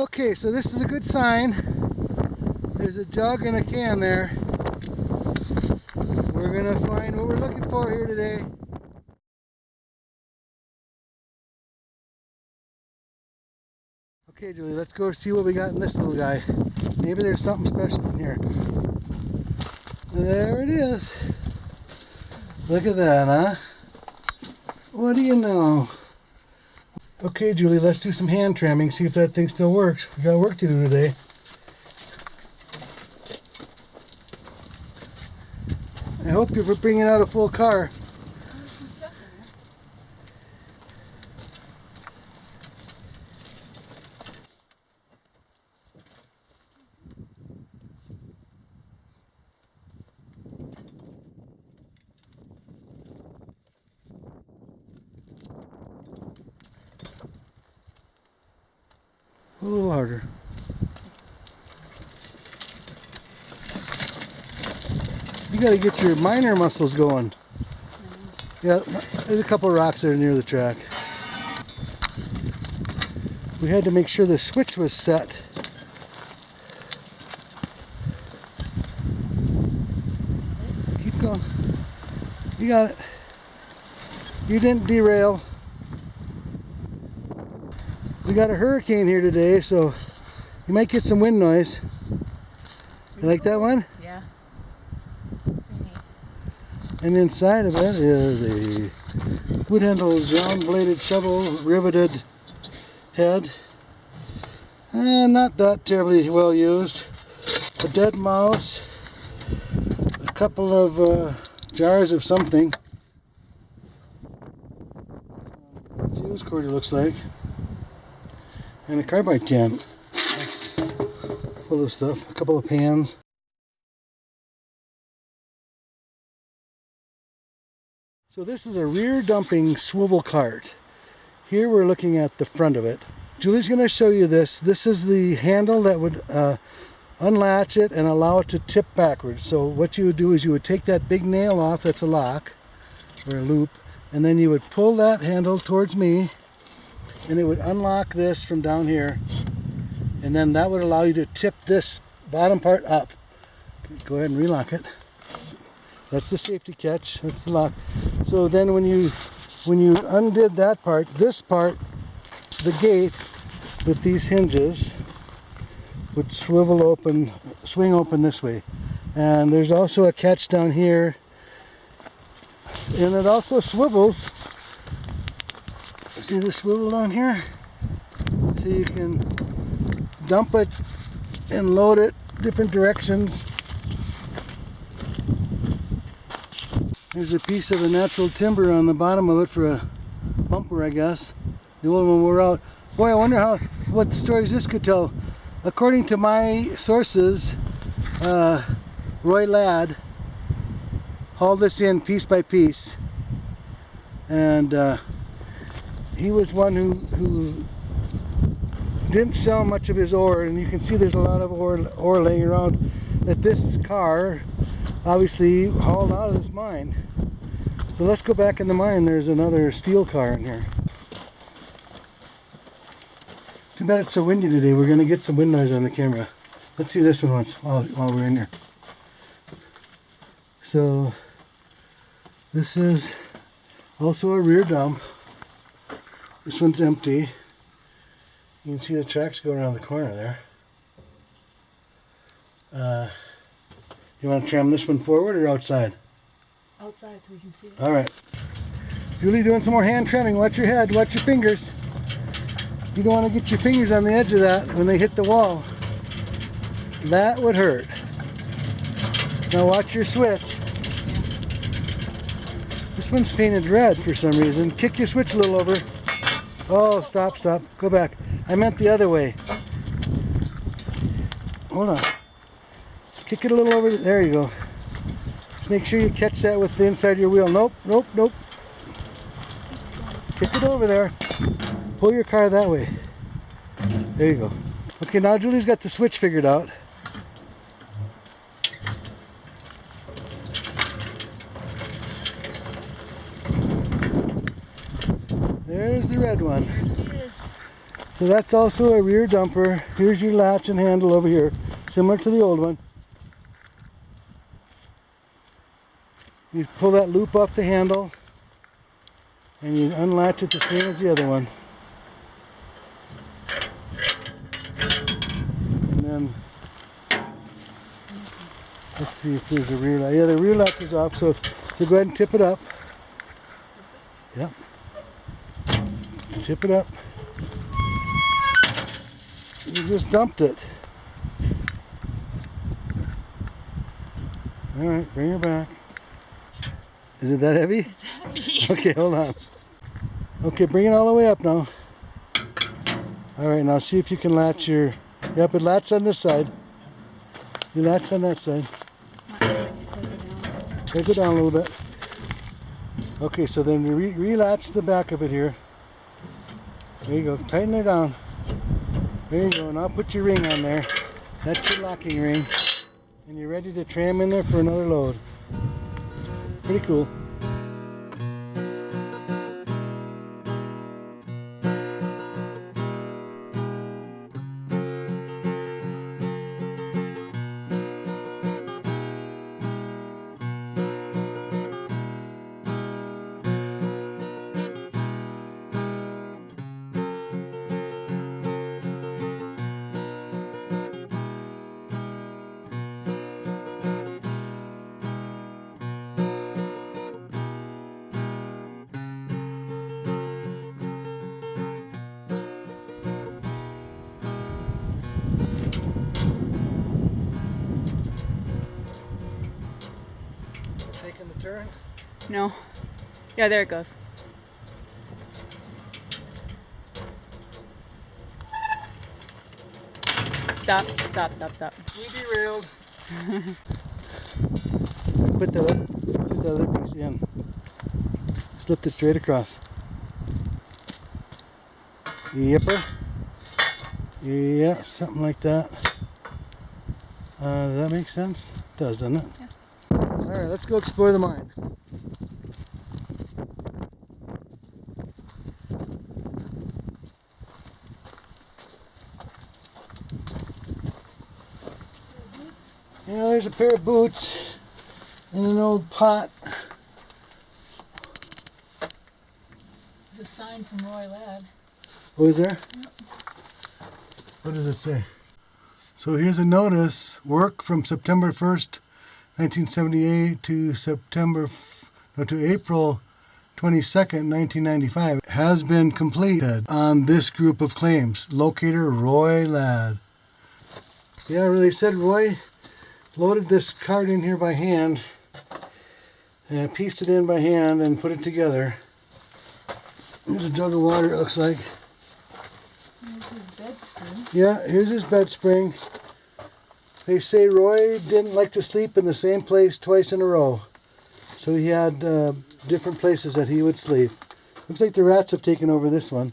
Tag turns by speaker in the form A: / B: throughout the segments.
A: Okay, so this is a good sign. There's a jug and a can there. We're gonna find what we're looking for here today. Okay, Julie, let's go see what we got in this little guy. Maybe there's something special in here. There it is. Look at that, huh? What do you know? Okay, Julie, let's do some hand tramming, see if that thing still works. We got work to do today. I hope you're bringing out a full car. A little harder. You gotta get your miner muscles going. Yeah, there's a couple rocks that are near the track. We had to make sure the switch was set. Keep going. You got it. You didn't derail. We got a hurricane here today, so you might get some wind noise. You like that one?
B: Yeah.
A: And inside of it is a wood handled round bladed shovel riveted head. And not that terribly well used. A dead mouse. A couple of uh, jars of something. Fuse cord it looks like and a carbide can full of stuff a couple of pans so this is a rear dumping swivel cart. Here we're looking at the front of it. Julie's going to show you this. This is the handle that would uh, unlatch it and allow it to tip backwards. So what you would do is you would take that big nail off that's a lock or a loop and then you would pull that handle towards me and it would unlock this from down here and then that would allow you to tip this bottom part up. Go ahead and relock it that's the safety catch that's the lock so then when you when you undid that part this part the gate with these hinges would swivel open swing open this way and there's also a catch down here and it also swivels See the swivel down here? So you can dump it and load it different directions. There's a piece of the natural timber on the bottom of it for a bumper, I guess. The old one wore out. Boy, I wonder how what stories this could tell. According to my sources, uh, Roy Ladd hauled this in piece by piece and uh, he was one who, who didn't sell much of his ore and you can see there's a lot of ore, ore laying around that this car obviously hauled out of this mine. So let's go back in the mine. There's another steel car in here. Too bad it's so windy today. We're gonna get some wind noise on the camera. Let's see this one once while, while we're in here. So this is also a rear dump. This one's empty. You can see the tracks go around the corner there. Uh, you want to tram this one forward or outside?
B: Outside so we can see it.
A: All right. Julie doing some more hand tramming. Watch your head. Watch your fingers. You don't want to get your fingers on the edge of that when they hit the wall. That would hurt. Now watch your switch. This one's painted red for some reason. Kick your switch a little over. Oh, stop, stop. Go back. I meant the other way. Hold on. Kick it a little over. There you go. Just make sure you catch that with the inside of your wheel. Nope, nope, nope. Kick it over there. Pull your car that way. There you go. Okay, now Julie's got the switch figured out. There's the red one. So that's also a rear dumper. Here's your latch and handle over here, similar to the old one. You pull that loop off the handle and you unlatch it the same as the other one. And then let's see if there's a rear. Yeah, the rear latch is off, so so go ahead and tip it up. Yep. Tip it up. You just dumped it. All right, bring her back. Is it that heavy?
B: It's heavy.
A: Okay, hold on. Okay, bring it all the way up now. All right, now see if you can latch your. Yep, it latched on this side. You latched on that side.
B: It's not really down.
A: Okay, go down a little bit. Okay, so then you re- relatch the back of it here. There you go. Tighten it down. There you go. Now put your ring on there. That's your locking ring. And you're ready to tram in there for another load. Pretty cool.
B: No. Yeah, there it goes. Stop, stop, stop, stop.
A: We derailed. put the other, put the other piece in. Slipped it straight across. Yipper. Yeah, something like that. Uh, does that make sense? It does, doesn't it?
B: Yeah.
A: All right, let's go explore the mine. Yeah, there's a pair of boots and an old pot.
B: The sign from Roy Ladd.
A: What is there? What does it say? So here's a notice. Work from September 1st, 1978 to September, no, to April 22nd, 1995 has been completed on this group of claims. Locator Roy Ladd. Yeah, really said Roy loaded this card in here by hand and pieced it in by hand and put it together. Here's a jug of water, it looks like.
B: There's his bed screw.
A: Yeah, here's his bed spring. They say Roy didn't like to sleep in the same place twice in a row. So he had uh, different places that he would sleep. Looks like the rats have taken over this one.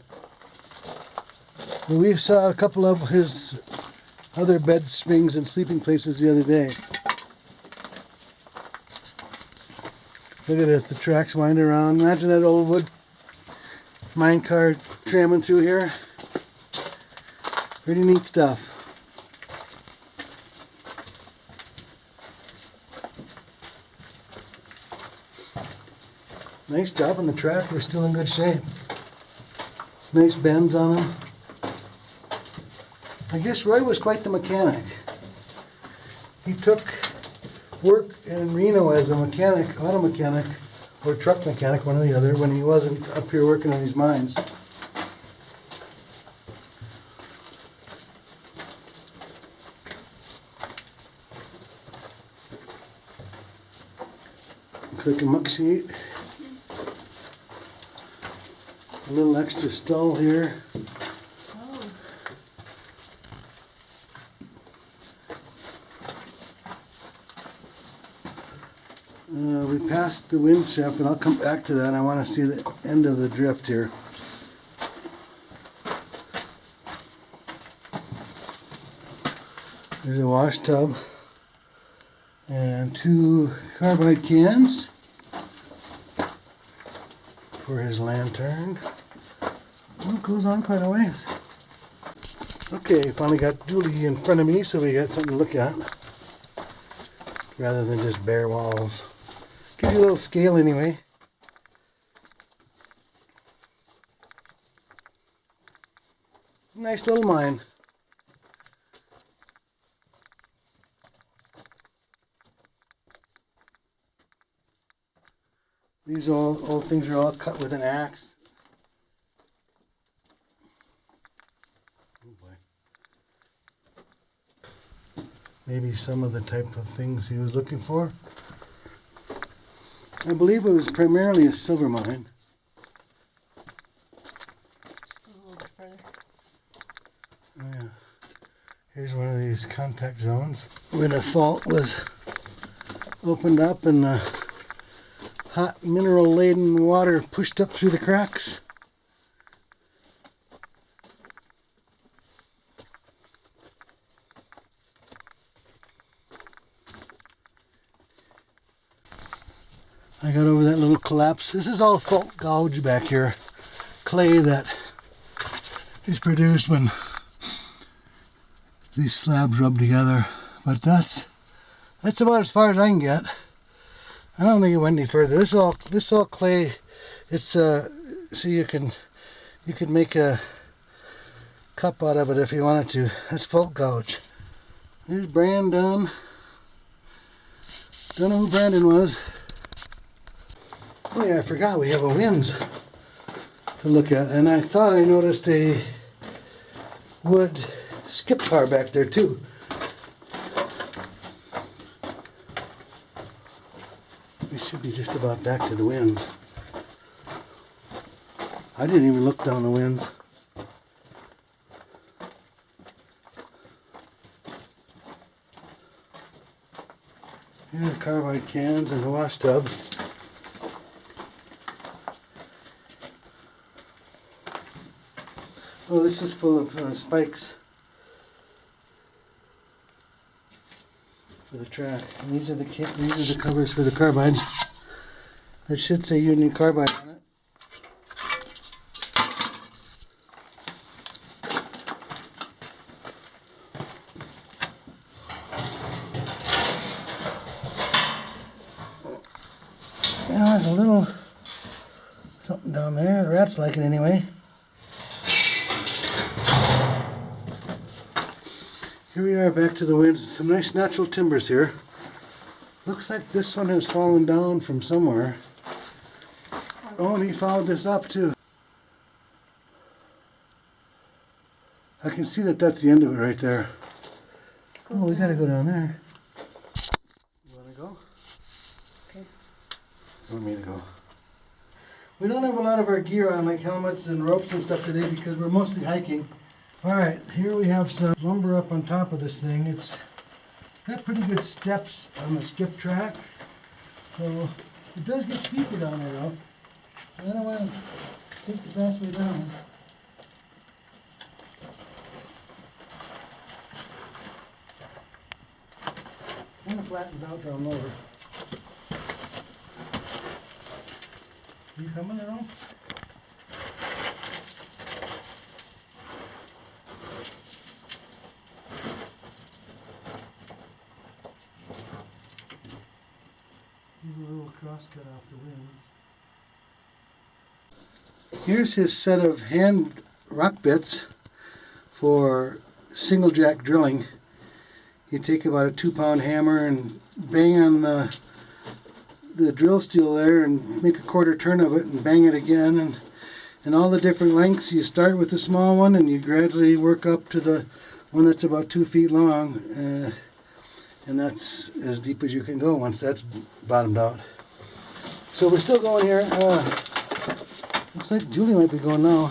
A: We saw a couple of his other bed springs and sleeping places the other day. Look at this, the tracks wind around. Imagine that old wood mine car tramming through here. Pretty neat stuff. Nice job on the track. We're still in good shape. Nice bends on them. I guess Roy was quite the mechanic. He took work in Reno as a mechanic, auto mechanic, or truck mechanic, one or the other, when he wasn't up here working on these mines. Looks like a muck sheet. A little extra stall here. Uh, we passed the winze shaft, and I'll come back to that. I want to see the end of the drift here. There's a wash tub and two carbide cans for his lantern. It goes on quite a ways. Okay, finally got Dooley in front of me, so we got something to look at. Rather than just bare walls. Give you a little scale anyway. Nice little mine. These all old things are all cut with an axe. Oh. Maybe some of the type of things he was looking for. I believe it was primarily a silver mine.
B: Just go a little bit further.
A: Oh, yeah. Here's one of these contact zones where the fault was opened up and the hot mineral laden water pushed up through the cracks. I got over that little collapse. This is all fault gouge back here. Clay that is produced when these slabs rub together. But that's that's about as far as I can get. I don't think it went any further. This is all this is all clay. It's uh so you can you can make a cup out of it if you wanted to. That's fault gouge. There's Brandon. Don't know who Brandon was. Oh yeah, I forgot we have a winze to look at, and I thought I noticed a wood skip car back there too. We should be just about back to the winze. I didn't even look down the winze. Here carbide cans and a wash tub. Oh, this is full of uh, spikes for the track. And these are the these are the covers for the carbides. That should say Union Carbide on it. Yeah, there's a little something down there. The rats like it anyway. Here we are back to the winze. Some nice natural timbers here. Looks like this one has fallen down from somewhere. Oh, and he followed this up too. I can see that that's the end of it right there. Oh, we gotta go down there. You wanna go?
B: Okay.
A: You want me to go? We don't have a lot of our gear on, like helmets and ropes and stuff today because we're mostly hiking. All right, here we have some lumber up on top of this thing. It's got pretty good steps on the skip track. So it does get steeper down there though. I don't want to take the fast way down. Kind of flattens out down lower. You coming at all? Little crosscut off the winze. Here's his set of hand rock bits for single jack drilling. You take about a two pound hammer and bang on the the drill steel there and make a quarter turn of it and bang it again and and all the different lengths you start with the small one and you gradually work up to the one that's about two feet long uh, and that's as deep as you can go once that's bottomed out so we're still going here uh, looks like Julie might be going now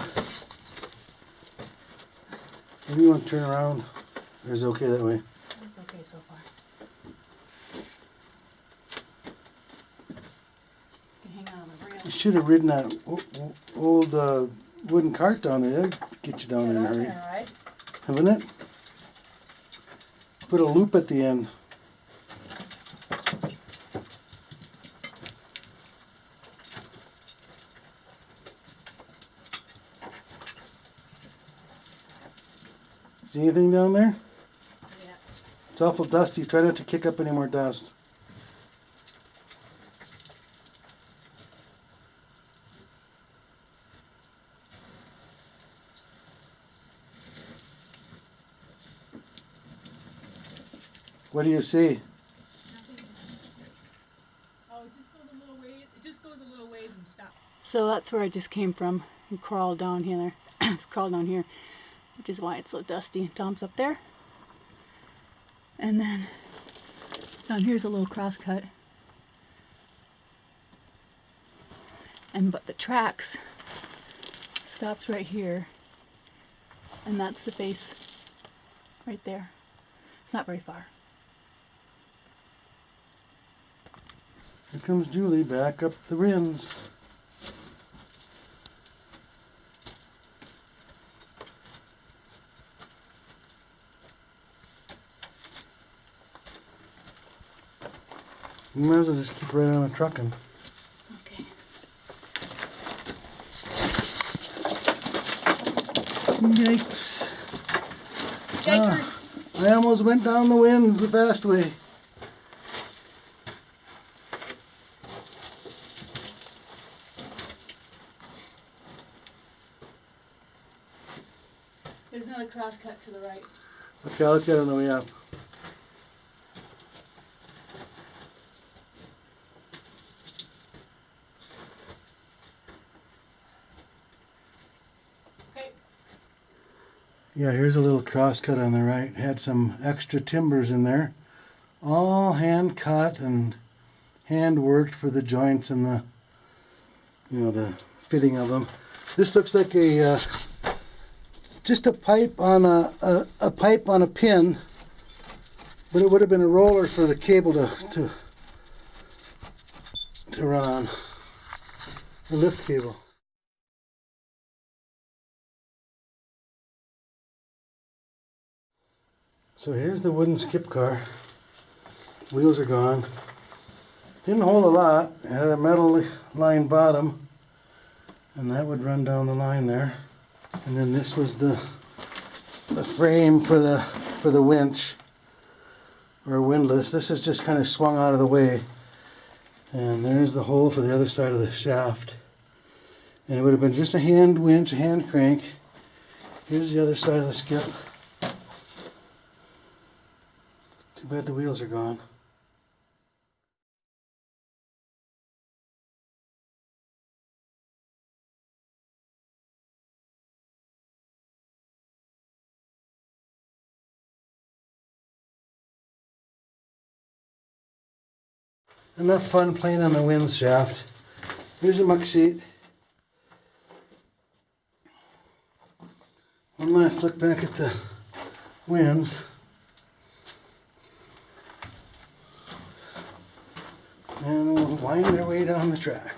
A: maybe you want to turn around or is it okay that way
B: It's okay so far. You can hang on the rail.
A: you should have ridden that old uh, wooden cart down there that'd get you down
B: Get
A: in a hurry
B: right?
A: haven't it? Put a loop at the end. See anything down there?
B: Yeah.
A: It's awful dusty. Try not to kick up any more dust. What do you see?
B: Oh, it just goes a little ways. It just goes a little ways and stops.
C: So that's where I just came from and crawled down here. it's crawled down here, which is why it's so dusty. Tom's up there. And then down here's a little cross cut. And but the tracks stops right here. And that's the base right there. It's not very far.
A: Here comes Julie back up the rins. You might as well just keep right on trucking.
C: Okay.
A: Yikes.
B: Yikers!
A: Ah, I almost went down the winze the fast way.
B: There's another crosscut to the right.
A: Okay, I'll look at it on the way up.
B: Okay.
A: Yeah, here's a little cross cut on the right. Had some extra timbers in there. All hand cut and hand worked for the joints and the, you know, the fitting of them. This looks like a, uh, just a pipe on a, a, a pipe on a pin, but it would have been a roller for the cable to, to, to run on. A lift cable. So here's the wooden skip car. Wheels are gone. Didn't hold a lot. It had a metal line bottom. And that would run down the line there. And then this was the the frame for the for the winch or windlass. This is just kind of swung out of the way. And there's the hole for the other side of the shaft. And it would have been just a hand winch, a hand crank. Here's the other side of the skip. Too bad the wheels are gone. Enough fun playing on the winze shaft. Here's a muck sheet. One last look back at the winze. And wind their way down the track.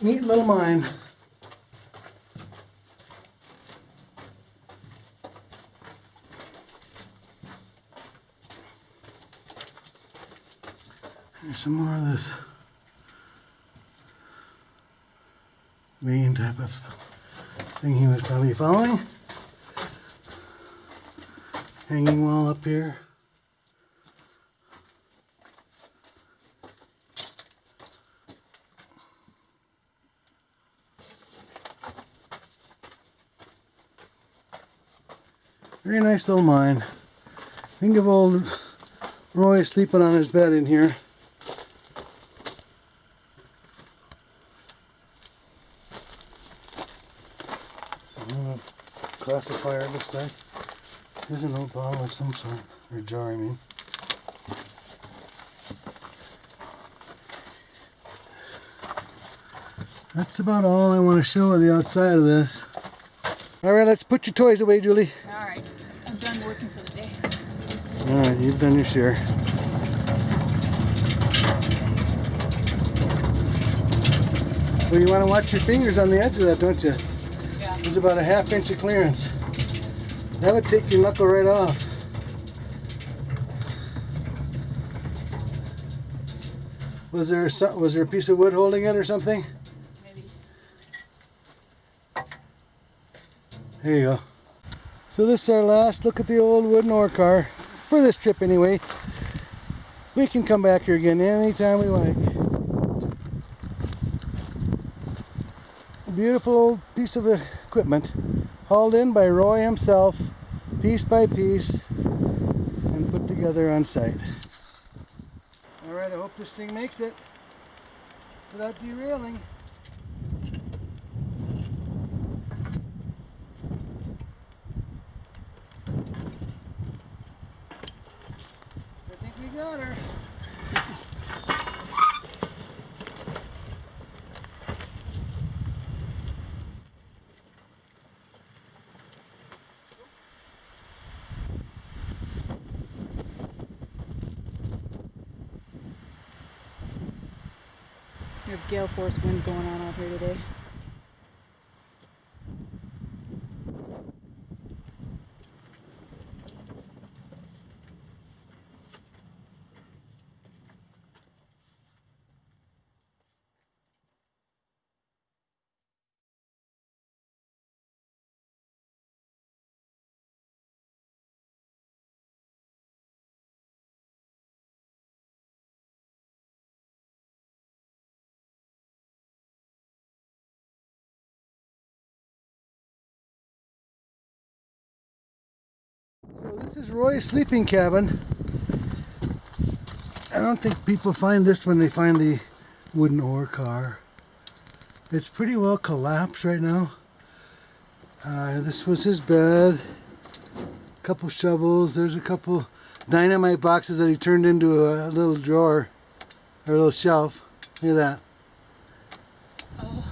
A: Neat little mine. Here's some more of this vein type of thing he was probably following. Hanging wall up here. Very nice little mine. Think of old Roy sleeping on his bed in here. Uh, classifier it looks like. Here's an old bottle of some sort, or jar I mean. That's about all I want to show on the outside of this. Alright, let's put your toys away, Julie.
B: All right. I'm done working for the day.
A: Alright, you've done your share. Well, you want to watch your fingers on the edge of that, don't you? There's about a half inch of clearance. That would take your knuckle right off. Was there some, was there a piece of wood holding it or something?
B: Maybe.
A: There you go. So this is our last look at the old wooden ore car for this trip anyway. We can come back here again anytime we like. A beautiful old piece of equipment hauled in by Roy himself, piece by piece, and put together on site. Alright, I hope this thing makes it without derailing.
C: Gale force wind going on out here today.
A: This is Roy's sleeping cabin. I don't think people find this when they find the wooden ore car. It's pretty well collapsed right now. Uh, this was his bed. A couple shovels. There's a couple dynamite boxes that he turned into a little drawer or a little shelf. Look at that.
B: Oh.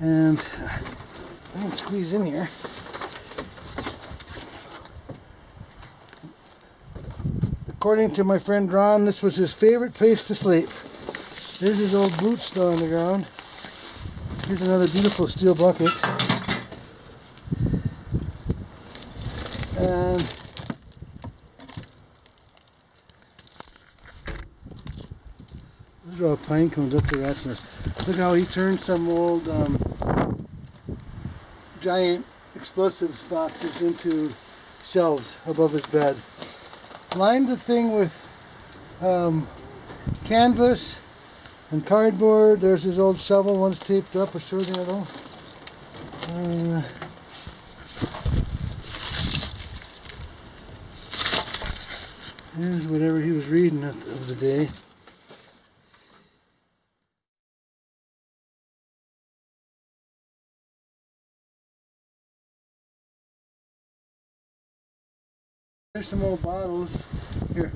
A: And I can squeeze in here. According to my friend Ron, this was his favorite place to sleep. There's his old boots still on the ground. Here's another beautiful steel bucket. And those are all pine cones. That's a rat's nest. Look how he turned some old um, giant explosives boxes into shelves above his bed lined the thing with um, canvas and cardboard. There's his old shovel, one's taped up, I'll show the other one. Uh, here's whatever he was reading of the day. There's some old bottles. Here.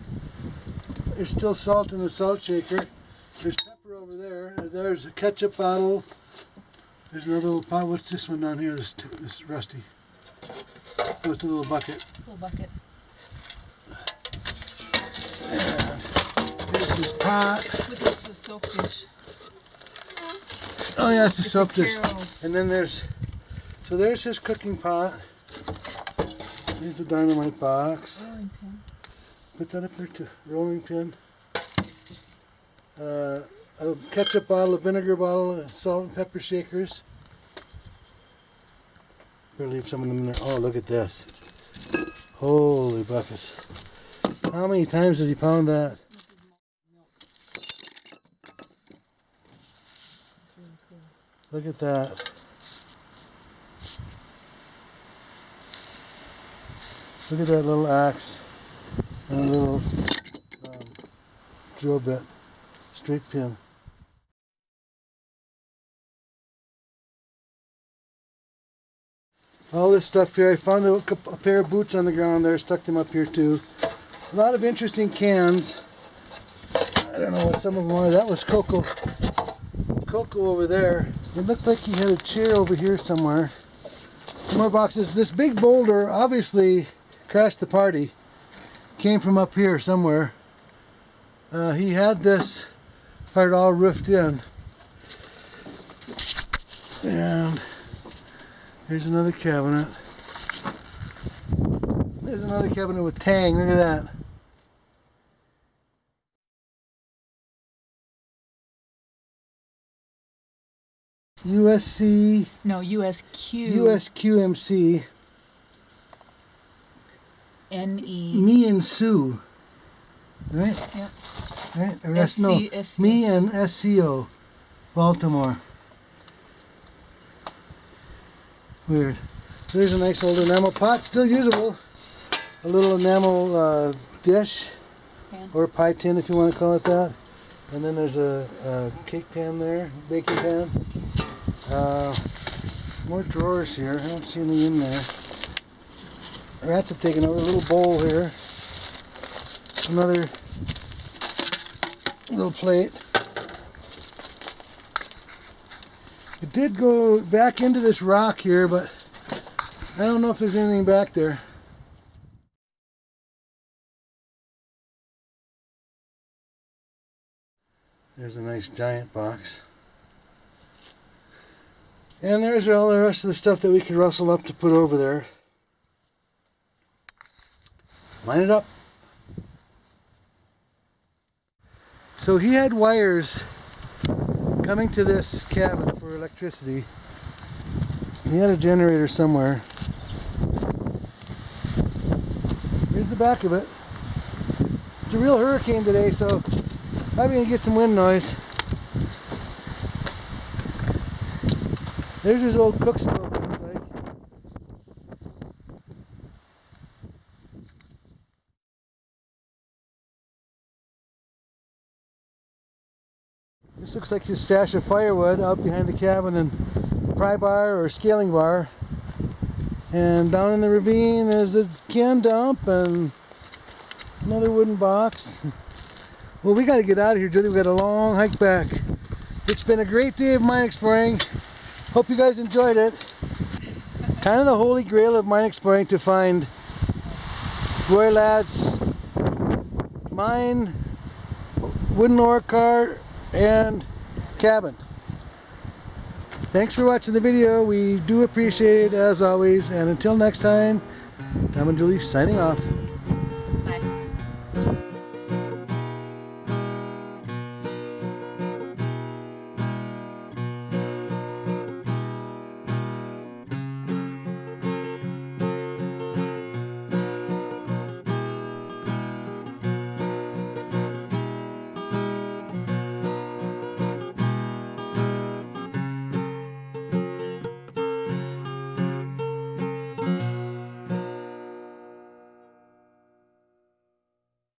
A: There's still salt in the salt shaker. There's pepper over there. There's a ketchup bottle. There's another little pot. What's this one down here? This, this is rusty. Oh, it's a little bucket.
B: This little bucket.
A: And here's this pot.
B: Look at the soap dish.
A: Oh yeah, it's a soap dish. And then there's, so there's his cooking pot. Here's the dynamite box.
B: Rolling pin.
A: Put that up there too. Rolling pin. Uh, a ketchup bottle, a vinegar bottle, and salt and pepper shakers. Better leave some of them in there. Oh, look at this. Holy buckets. How many times did he pound that?
B: This is milk. It's really cool.
A: Look at that. Look at that little axe and a little um, drill bit, straight pin. All this stuff here, I found a, a pair of boots on the ground there, stuck them up here too. A lot of interesting cans. I don't know what some of them are. That was cocoa cocoa over there. It looked like he had a chair over here somewhere. Some more boxes. This big boulder obviously crashed the party came from up here somewhere uh, he had this part all roofed in and here's another cabinet there's another cabinet with tang look at that USC.
B: No, USQ.
A: USQMC.
B: NE.
A: me and Sue. Right?
B: Yep.
A: Right? Or S- no, me and SCO, Baltimore. Weird. There's a nice old enamel pot, still usable. A little enamel uh, dish, or pie tin if you want to call it that. And then there's a, a cake pan there, baking pan. Uh, more drawers here. I don't see any in there. Rats have taken over. A little bowl here. Another little plate. It did go back into this rock here, but I don't know if there's anything back there. There's a nice giant box. And there's all the rest of the stuff that we could rustle up to put over there. Line it up. So he had wires coming to this cabin for electricity. He had a generator somewhere. Here's the back of it. It's a real hurricane today, so I'm gonna get some wind noise. There's his old cook stove, looks like. Looks like his stash of firewood out behind the cabin and pry bar or scaling bar. And down in the ravine is the can dump and another wooden box. Well, we got to get out of here, Judy. We got a long hike back. It's been a great day of mine exploring. Hope you guys enjoyed it. Kind of the holy grail of mine exploring to find Roy Ladd's mine, wooden ore cart, and cabin. Thanks for watching the video. We do appreciate it as always. And until next time, Tom and Julie signing off.